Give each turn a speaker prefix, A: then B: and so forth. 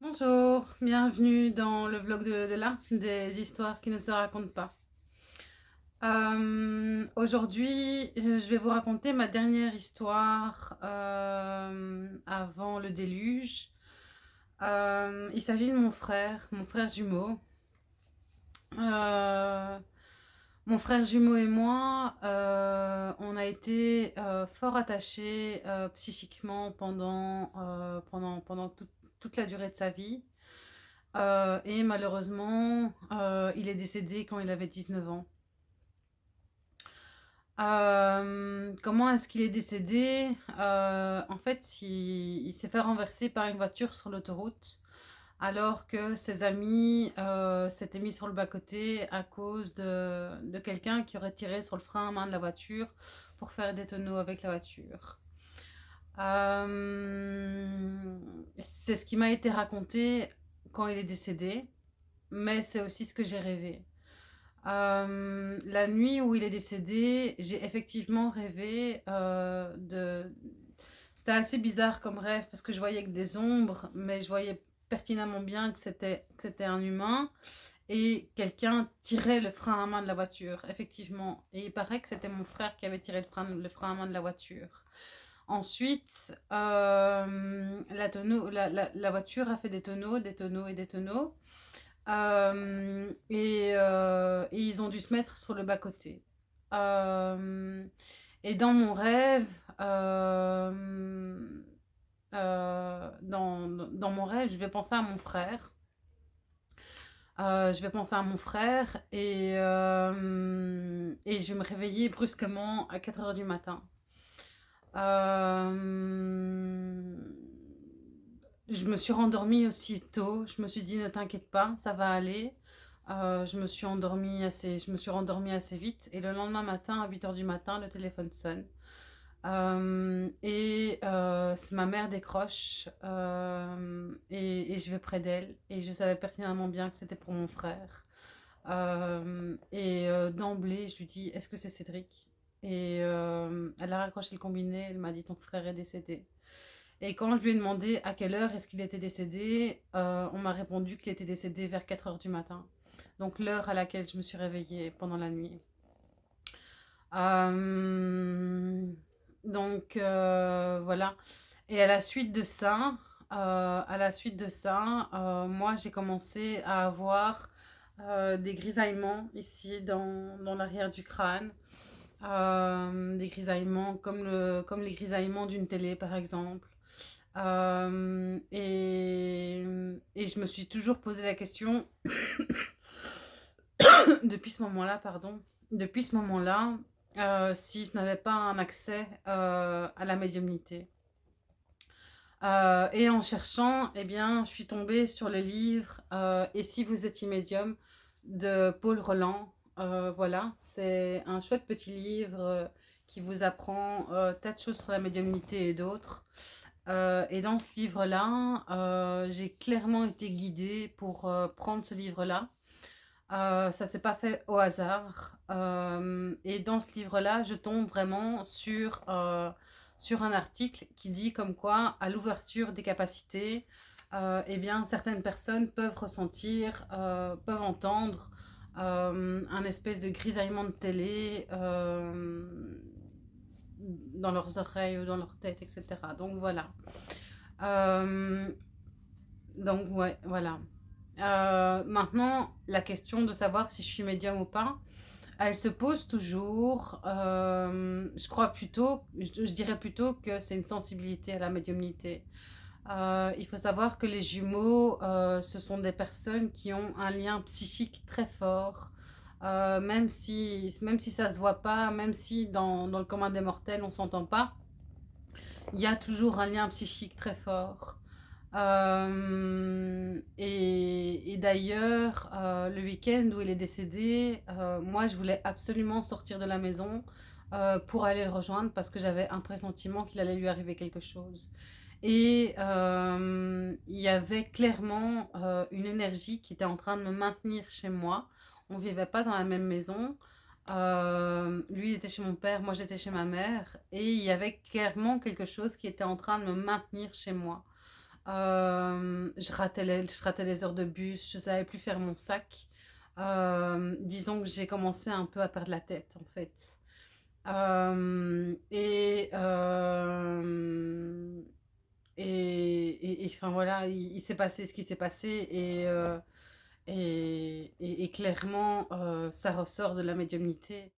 A: Bonjour, bienvenue dans le vlog de, de là, des histoires qui ne se racontent pas. Euh, Aujourd'hui, je vais vous raconter ma dernière histoire euh, avant le déluge. Euh, il s'agit de mon frère, mon frère jumeau. Mon frère jumeau et moi, on a été fort attachés psychiquement pendant, pendant, pendant toute toute la durée de sa vie. Euh, et malheureusement, euh, il est décédé quand il avait 19 ans. Euh, comment est-ce qu'il est décédé? En fait, il, il s'est fait renverser par une voiture sur l'autoroute alors que ses amis s'étaient mis sur le bas-côté à cause de, de quelqu'un qui aurait tiré sur le frein à main de la voiture pour faire des tonneaux avec la voiture. Euh, c'est ce qui m'a été raconté quand il est décédé, mais c'est aussi ce que j'ai rêvé. Euh, la nuit où il est décédé, j'ai effectivement rêvé euh, de... C'était assez bizarre comme rêve parce que je voyais que des ombres, mais je voyais pertinemment bien que c'était un humain et quelqu'un tirait le frein à main de la voiture, effectivement. Et il paraît que c'était mon frère qui avait tiré le frein, le frein à main de la voiture. Ensuite, euh, la, tonneau, la, la, la, voiture a fait des tonneaux, des tonneaux et des tonneaux. Euh, et, euh, et, ils ont dû se mettre sur le bas-côté. Et dans mon rêve, dans, dans, mon rêve, je vais penser à mon frère. je vais penser à mon frère et, et je vais me réveiller brusquement à 4 heures du matin. Euh, je me suis rendormie aussitôt. Je me suis dit, ne t'inquiète pas, ça va aller. Euh, je me suis endormie assez, rendormie assez vite. Et le lendemain matin, à 8h du matin, le téléphone sonne. Euh, et euh, ma mère décroche et, et, je vais près d'elle. Et je savais pertinemment bien que c'était pour mon frère. Et d'emblée, je lui dis, est-ce que c'est Cédric? Et euh, elle a raccroché le combiné, elle m'a dit ton frère est décédé. Et quand je lui ai demandé à quelle heure est-ce qu'il était décédé, euh, on m'a répondu qu'il était décédé vers 4 heures du matin. Donc l'heure à laquelle je me suis réveillée pendant la nuit. Euh, donc voilà. Et à la suite de ça, à la suite de ça, moi j'ai commencé à avoir des grisaillements ici dans, dans l'arrière du crâne. Euh, des grisaillements comme, le, comme les grisaillements d'une télé par exemple. Euh, et, et, je me suis toujours posé la question, depuis ce moment-là, pardon, depuis ce moment-là, euh, si je n'avais pas un accès à la médiumnité. Et en cherchant, eh bien, je suis tombée sur le livre Et si vous étiez médium de Paul Roland, euh, voilà, c'est un chouette petit livre euh, qui vous apprend euh, tas de choses sur la médiumnité et d'autres. Et dans ce livre-là, j'ai clairement été guidée pour prendre ce livre-là. ça ne s'est pas fait au hasard. et dans ce livre-là, je tombe vraiment sur, sur un article qui dit comme quoi, à l'ouverture des capacités, eh bien, certaines personnes peuvent ressentir, peuvent entendre un espèce de grisaillement de télé euh, dans leurs oreilles ou dans leur tête, etc. Donc voilà. Euh, donc ouais, voilà. Euh, maintenant, la question de savoir si je suis médium ou pas, elle se pose toujours. Euh, je crois plutôt, je dirais plutôt que c'est une sensibilité à la médiumnité. Euh, il faut savoir que les jumeaux, euh, ce sont des personnes qui ont un lien psychique très fort. Euh, même, si, même si ça ne se voit pas, même si dans, dans le commun des mortels on ne s'entend pas, il y a toujours un lien psychique très fort. Et, d'ailleurs, le week-end où il est décédé, moi je voulais absolument sortir de la maison pour aller le rejoindre parce que j'avais un pressentiment qu'il allait lui arriver quelque chose. Et euh, il y avait clairement euh, une énergie qui était en train de me maintenir chez moi. On ne vivait pas dans la même maison. Euh, lui était chez mon père, moi j'étais chez ma mère. Et il y avait clairement quelque chose qui était en train de me maintenir chez moi. Je, ratais les, je ratais les heures de bus, je savais plus faire mon sac. Disons que j'ai commencé un peu à perdre la tête, en fait. Et, et, enfin voilà, il, s'est passé ce qui s'est passé et, euh, et- et clairement, euh, ça ressort de la médiumnité.